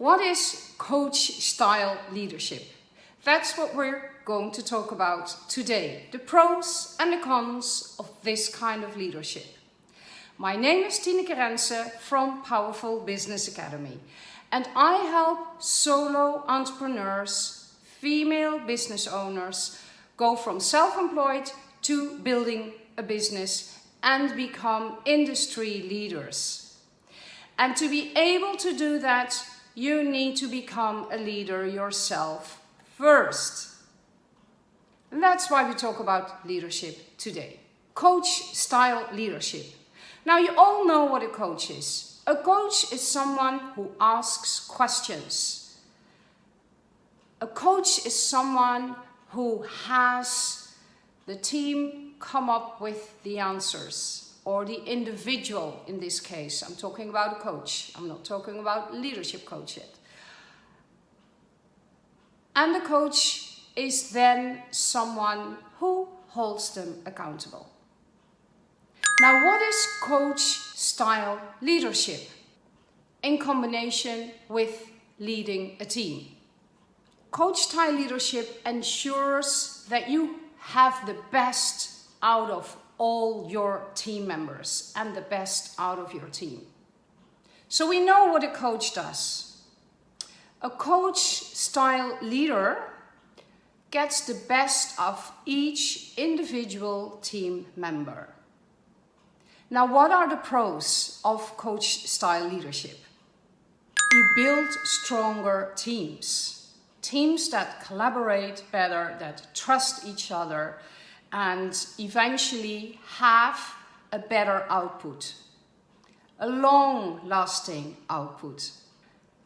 what is coach style leadership? That's what we're going to talk about today. The pros and the cons of this kind of leadership. My name is Tineke Rense from Powerful Business Academy and I help solo entrepreneurs, female business owners go from self-employed to building a business and become industry leaders. And to be able to do that, you need to become a leader yourself first. And that's why we talk about leadership today. Coach style leadership. Now you all know what a coach is. A coach is someone who asks questions. A coach is someone who has the team come up with the answers or the individual in this case. I'm talking about a coach. I'm not talking about leadership coach yet. And the coach is then someone who holds them accountable. Now, what is coach style leadership in combination with leading a team? Coach style leadership ensures that you have the best out of all your team members and the best out of your team. So we know what a coach does. A coach style leader gets the best of each individual team member. Now, what are the pros of coach style leadership? You build stronger teams. Teams that collaborate better, that trust each other, and eventually have a better output. A long-lasting output.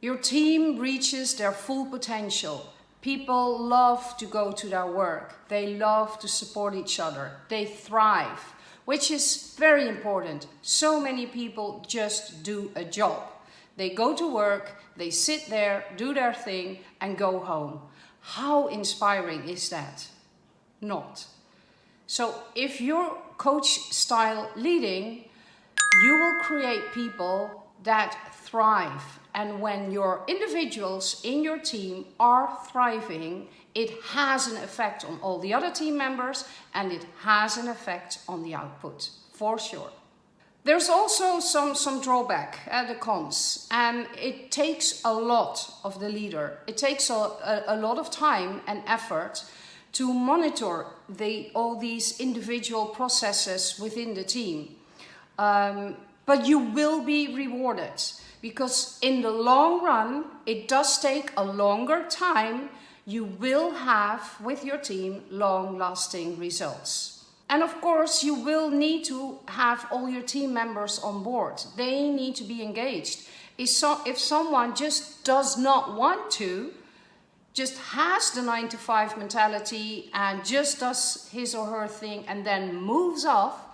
Your team reaches their full potential. People love to go to their work. They love to support each other. They thrive which is very important. So many people just do a job. They go to work, they sit there, do their thing and go home. How inspiring is that? Not. So if you're coach style leading, you will create people that thrive. And when your individuals in your team are thriving, it has an effect on all the other team members and it has an effect on the output, for sure. There's also some, some drawback, uh, the cons, and it takes a lot of the leader. It takes a, a, a lot of time and effort to monitor the, all these individual processes within the team. Um, but you will be rewarded because in the long run, it does take a longer time you will have with your team long-lasting results. And of course, you will need to have all your team members on board. They need to be engaged. If, so, if someone just does not want to, just has the nine to five mentality and just does his or her thing and then moves off,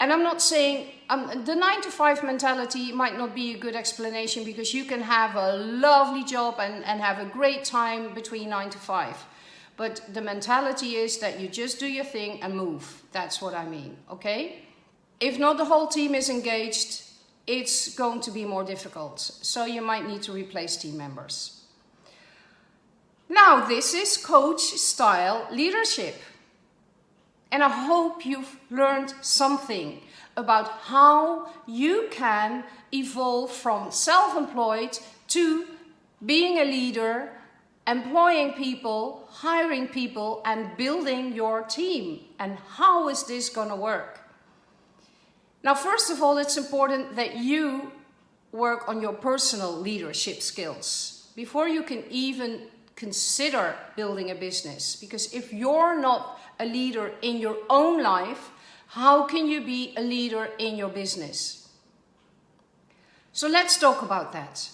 and I'm not saying um, the nine to five mentality might not be a good explanation because you can have a lovely job and, and have a great time between nine to five. But the mentality is that you just do your thing and move. That's what I mean, okay? If not the whole team is engaged, it's going to be more difficult. So you might need to replace team members. Now, this is coach style leadership. And I hope you've learned something about how you can evolve from self-employed to being a leader, employing people, hiring people and building your team. And how is this going to work? Now, first of all, it's important that you work on your personal leadership skills before you can even consider building a business. Because if you're not a leader in your own life, how can you be a leader in your business? So let's talk about that.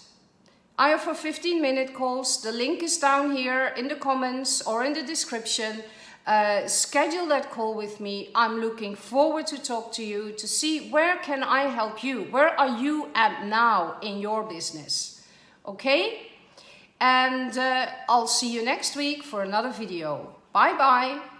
I offer 15 minute calls. The link is down here in the comments or in the description. Uh, schedule that call with me. I'm looking forward to talk to you to see where can I help you? Where are you at now in your business? Okay? And uh, I'll see you next week for another video. Bye bye.